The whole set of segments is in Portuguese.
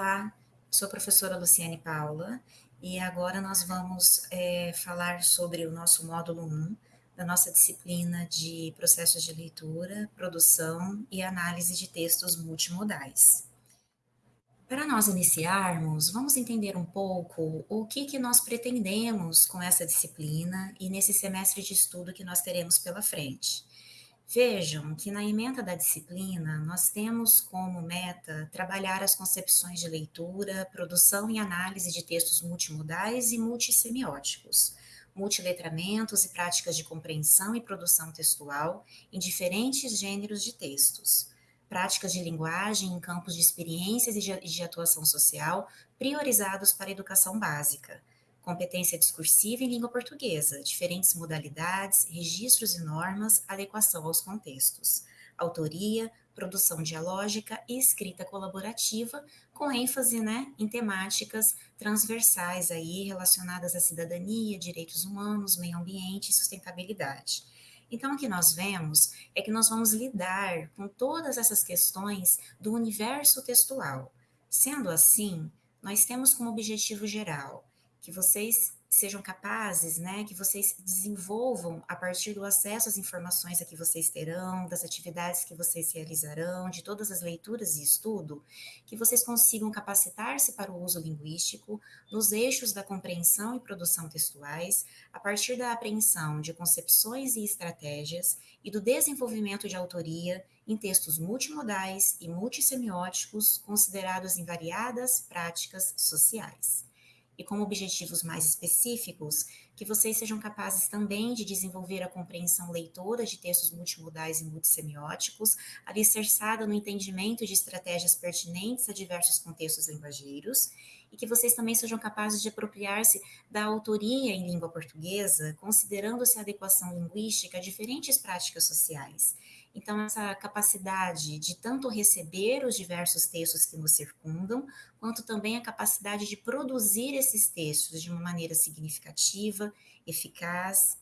Olá, sou a professora Luciane Paula e agora nós vamos é, falar sobre o nosso módulo 1 da nossa disciplina de processos de leitura, produção e análise de textos multimodais. Para nós iniciarmos, vamos entender um pouco o que, que nós pretendemos com essa disciplina e nesse semestre de estudo que nós teremos pela frente. Vejam que na emenda da disciplina nós temos como meta trabalhar as concepções de leitura, produção e análise de textos multimodais e multissemióticos, multiletramentos e práticas de compreensão e produção textual em diferentes gêneros de textos, práticas de linguagem em campos de experiências e de atuação social priorizados para a educação básica competência discursiva em língua portuguesa, diferentes modalidades, registros e normas, adequação aos contextos, autoria, produção dialógica e escrita colaborativa, com ênfase né, em temáticas transversais aí relacionadas à cidadania, direitos humanos, meio ambiente e sustentabilidade. Então, o que nós vemos é que nós vamos lidar com todas essas questões do universo textual. Sendo assim, nós temos como objetivo geral que vocês sejam capazes, né, que vocês desenvolvam a partir do acesso às informações que vocês terão, das atividades que vocês realizarão, de todas as leituras e estudo, que vocês consigam capacitar-se para o uso linguístico nos eixos da compreensão e produção textuais, a partir da apreensão de concepções e estratégias e do desenvolvimento de autoria em textos multimodais e multissemióticos considerados em variadas práticas sociais e como objetivos mais específicos, que vocês sejam capazes também de desenvolver a compreensão leitora de textos multimodais e multissemióticos, alicerçada no entendimento de estratégias pertinentes a diversos contextos linguageiros, e que vocês também sejam capazes de apropriar-se da autoria em língua portuguesa, considerando-se a adequação linguística a diferentes práticas sociais, então, essa capacidade de tanto receber os diversos textos que nos circundam, quanto também a capacidade de produzir esses textos de uma maneira significativa, eficaz.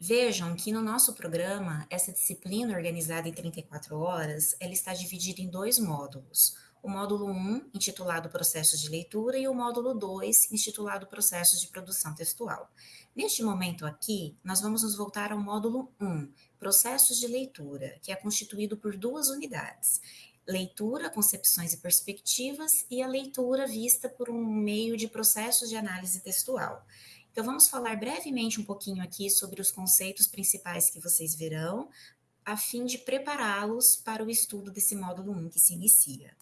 Vejam que no nosso programa, essa disciplina organizada em 34 horas, ela está dividida em dois módulos. O módulo 1, intitulado Processos de Leitura, e o módulo 2, intitulado Processos de Produção Textual. Neste momento aqui, nós vamos nos voltar ao módulo 1, processos de leitura, que é constituído por duas unidades. Leitura, concepções e perspectivas, e a leitura vista por um meio de processos de análise textual. Então, vamos falar brevemente um pouquinho aqui sobre os conceitos principais que vocês verão, a fim de prepará-los para o estudo desse módulo 1 que se inicia.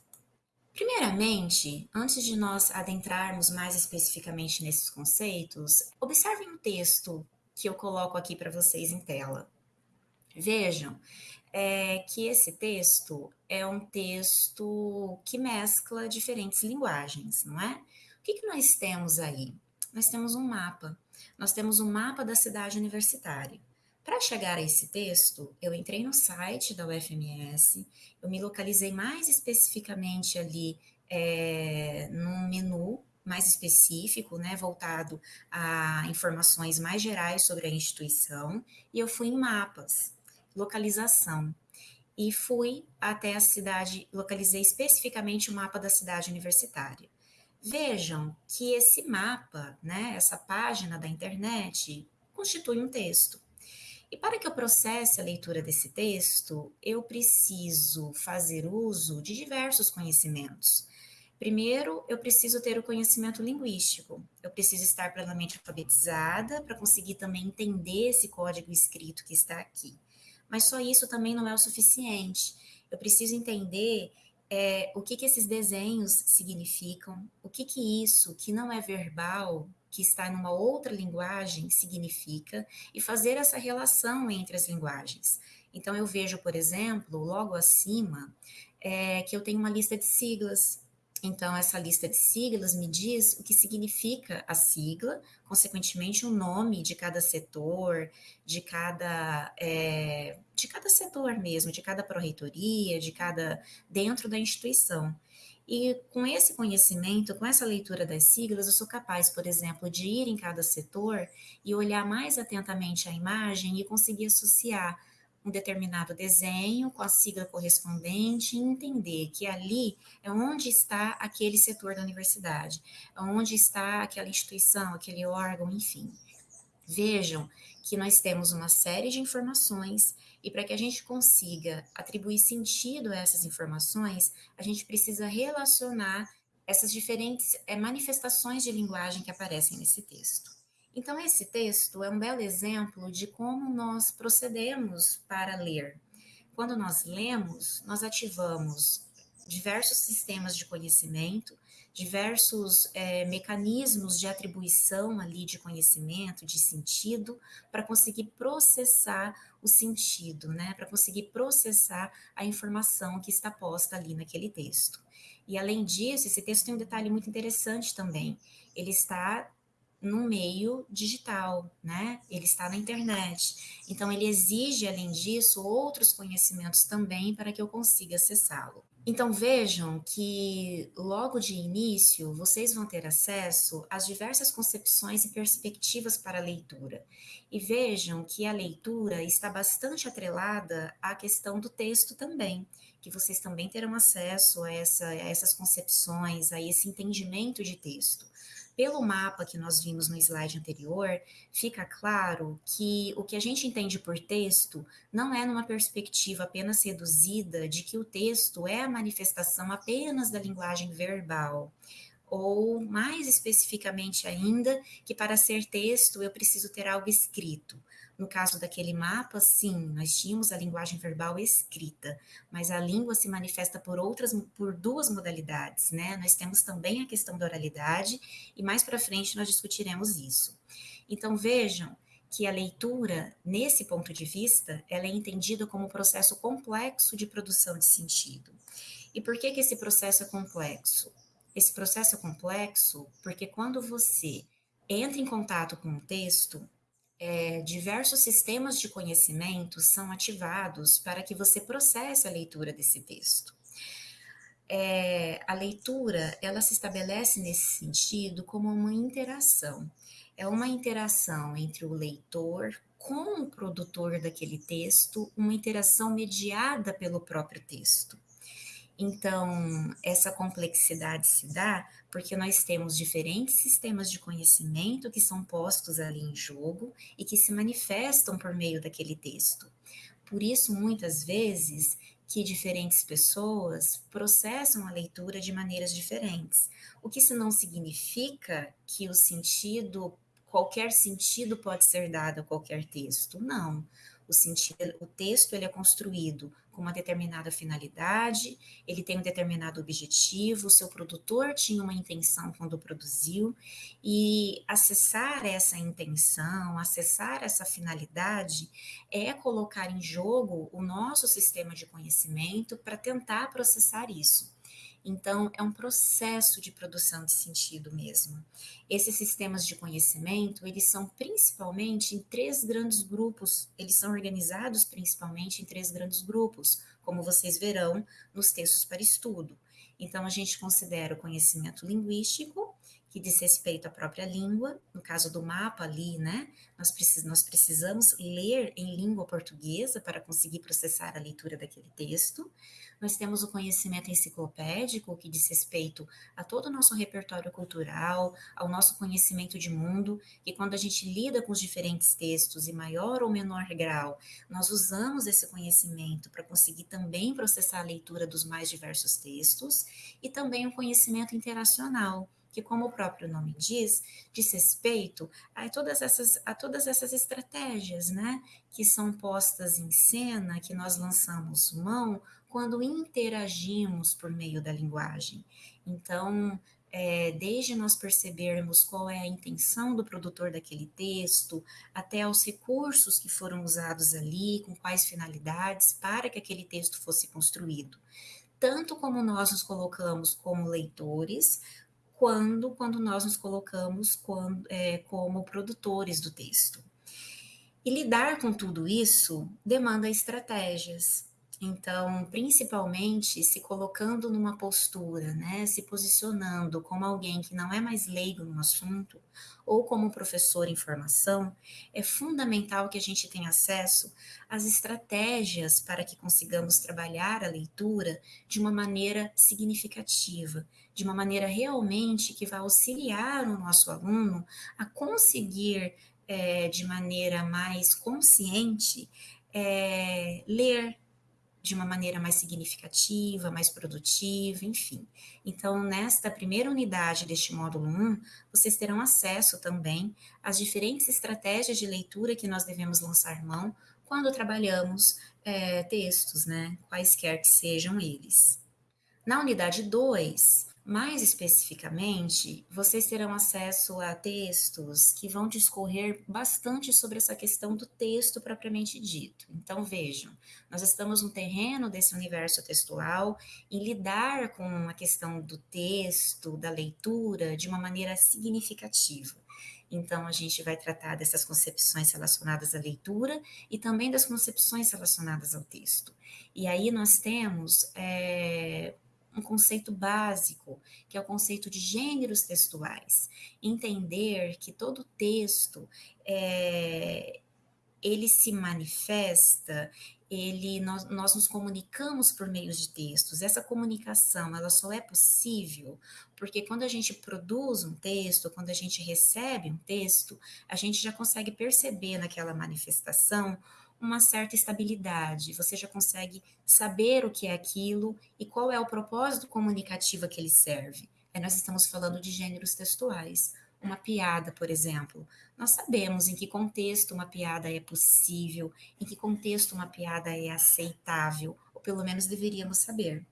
Primeiramente, antes de nós adentrarmos mais especificamente nesses conceitos, observem o texto que eu coloco aqui para vocês em tela. Vejam é, que esse texto é um texto que mescla diferentes linguagens, não é? O que, que nós temos aí? Nós temos um mapa. Nós temos um mapa da cidade universitária. Para chegar a esse texto, eu entrei no site da UFMS, eu me localizei mais especificamente ali é, num menu mais específico, né, voltado a informações mais gerais sobre a instituição, e eu fui em mapas localização. E fui até a cidade, localizei especificamente o mapa da cidade universitária. Vejam que esse mapa, né, essa página da internet, constitui um texto. E para que eu processe a leitura desse texto, eu preciso fazer uso de diversos conhecimentos. Primeiro, eu preciso ter o conhecimento linguístico. Eu preciso estar plenamente alfabetizada para conseguir também entender esse código escrito que está aqui. Mas só isso também não é o suficiente. Eu preciso entender é, o que, que esses desenhos significam, o que, que isso, que não é verbal, que está numa outra linguagem, significa, e fazer essa relação entre as linguagens. Então, eu vejo, por exemplo, logo acima, é, que eu tenho uma lista de siglas, então, essa lista de siglas me diz o que significa a sigla, consequentemente, o nome de cada setor, de cada, é, de cada setor mesmo, de cada pró-reitoria, de cada. dentro da instituição. E com esse conhecimento, com essa leitura das siglas, eu sou capaz, por exemplo, de ir em cada setor e olhar mais atentamente a imagem e conseguir associar um determinado desenho com a sigla correspondente e entender que ali é onde está aquele setor da universidade, é onde está aquela instituição, aquele órgão, enfim. Vejam que nós temos uma série de informações e para que a gente consiga atribuir sentido a essas informações, a gente precisa relacionar essas diferentes é, manifestações de linguagem que aparecem nesse texto. Então, esse texto é um belo exemplo de como nós procedemos para ler. Quando nós lemos, nós ativamos diversos sistemas de conhecimento, diversos é, mecanismos de atribuição ali de conhecimento, de sentido, para conseguir processar o sentido, né? Para conseguir processar a informação que está posta ali naquele texto. E além disso, esse texto tem um detalhe muito interessante também. Ele está no meio digital, né? Ele está na internet. Então, ele exige, além disso, outros conhecimentos também para que eu consiga acessá-lo. Então, vejam que logo de início vocês vão ter acesso às diversas concepções e perspectivas para a leitura. E vejam que a leitura está bastante atrelada à questão do texto também, que vocês também terão acesso a, essa, a essas concepções, a esse entendimento de texto pelo mapa que nós vimos no slide anterior, fica claro que o que a gente entende por texto não é numa perspectiva apenas reduzida de que o texto é a manifestação apenas da linguagem verbal ou mais especificamente ainda, que para ser texto eu preciso ter algo escrito. No caso daquele mapa, sim, nós tínhamos a linguagem verbal escrita, mas a língua se manifesta por outras, por duas modalidades, né? Nós temos também a questão da oralidade e mais para frente nós discutiremos isso. Então vejam que a leitura, nesse ponto de vista, ela é entendida como um processo complexo de produção de sentido. E por que que esse processo é complexo? Esse processo é complexo porque quando você entra em contato com o texto, é, diversos sistemas de conhecimento são ativados para que você processe a leitura desse texto. É, a leitura, ela se estabelece nesse sentido como uma interação. É uma interação entre o leitor com o produtor daquele texto, uma interação mediada pelo próprio texto. Então, essa complexidade se dá porque nós temos diferentes sistemas de conhecimento que são postos ali em jogo e que se manifestam por meio daquele texto. Por isso, muitas vezes, que diferentes pessoas processam a leitura de maneiras diferentes, o que isso não significa que o sentido, qualquer sentido pode ser dado a qualquer texto, não. O, sentido, o texto ele é construído com uma determinada finalidade, ele tem um determinado objetivo, o seu produtor tinha uma intenção quando produziu, e acessar essa intenção, acessar essa finalidade, é colocar em jogo o nosso sistema de conhecimento para tentar processar isso. Então, é um processo de produção de sentido mesmo. Esses sistemas de conhecimento, eles são principalmente em três grandes grupos, eles são organizados principalmente em três grandes grupos, como vocês verão nos textos para estudo. Então, a gente considera o conhecimento linguístico, que diz respeito à própria língua, no caso do mapa ali, né? Nós, precis, nós precisamos ler em língua portuguesa para conseguir processar a leitura daquele texto. Nós temos o conhecimento enciclopédico, que diz respeito a todo o nosso repertório cultural, ao nosso conhecimento de mundo, que quando a gente lida com os diferentes textos, em maior ou menor grau, nós usamos esse conhecimento para conseguir também processar a leitura dos mais diversos textos, e também o conhecimento interacional, que, como o próprio nome diz, diz respeito a todas essas, a todas essas estratégias, né, que são postas em cena, que nós lançamos mão quando interagimos por meio da linguagem. Então, é, desde nós percebermos qual é a intenção do produtor daquele texto, até os recursos que foram usados ali, com quais finalidades, para que aquele texto fosse construído. Tanto como nós nos colocamos como leitores, quando, quando nós nos colocamos quando, é, como produtores do texto. E lidar com tudo isso demanda estratégias, Então, principalmente se colocando numa postura, né, se posicionando como alguém que não é mais leigo no assunto, ou como professor em formação, é fundamental que a gente tenha acesso às estratégias para que consigamos trabalhar a leitura de uma maneira significativa, de uma maneira realmente que vai auxiliar o nosso aluno a conseguir, é, de maneira mais consciente, é, ler de uma maneira mais significativa, mais produtiva, enfim. Então, nesta primeira unidade deste módulo 1, vocês terão acesso também às diferentes estratégias de leitura que nós devemos lançar mão quando trabalhamos é, textos, né? Quaisquer que sejam eles. Na unidade 2, mais especificamente, vocês terão acesso a textos que vão discorrer bastante sobre essa questão do texto propriamente dito. Então, vejam, nós estamos no terreno desse universo textual em lidar com a questão do texto, da leitura, de uma maneira significativa. Então, a gente vai tratar dessas concepções relacionadas à leitura e também das concepções relacionadas ao texto. E aí nós temos é, um conceito básico, que é o conceito de gêneros textuais. Entender que todo texto é, ele se manifesta, ele nós, nós nos comunicamos por meio de textos. Essa comunicação ela só é possível porque quando a gente produz um texto, quando a gente recebe um texto, a gente já consegue perceber naquela manifestação uma certa estabilidade, você já consegue saber o que é aquilo e qual é o propósito comunicativo que ele serve. É, nós estamos falando de gêneros textuais. Uma piada, por exemplo, nós sabemos em que contexto uma piada é possível, em que contexto uma piada é aceitável, ou pelo menos deveríamos saber.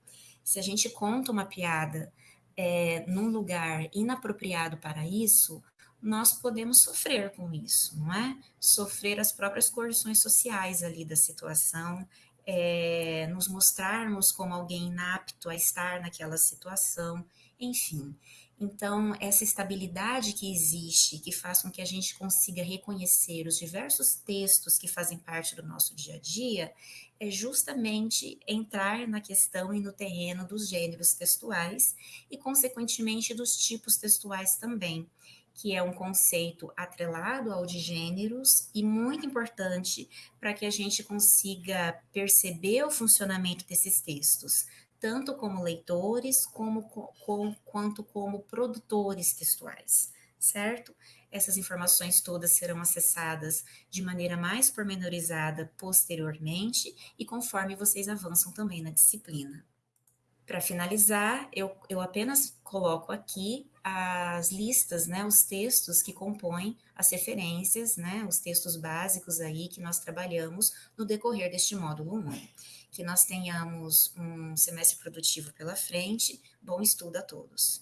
Se a gente conta uma piada é, num lugar inapropriado para isso, nós podemos sofrer com isso, não é? Sofrer as próprias coerções sociais ali da situação, é, nos mostrarmos como alguém inapto a estar naquela situação, enfim. Então, essa estabilidade que existe, que faz com que a gente consiga reconhecer os diversos textos que fazem parte do nosso dia a dia, é justamente entrar na questão e no terreno dos gêneros textuais e, consequentemente, dos tipos textuais também que é um conceito atrelado ao de gêneros e muito importante para que a gente consiga perceber o funcionamento desses textos, tanto como leitores como, com, quanto como produtores textuais, certo? Essas informações todas serão acessadas de maneira mais pormenorizada posteriormente e conforme vocês avançam também na disciplina. Para finalizar, eu, eu apenas coloco aqui as listas, né, os textos que compõem as referências, né, os textos básicos aí que nós trabalhamos no decorrer deste módulo 1. Que nós tenhamos um semestre produtivo pela frente. Bom estudo a todos.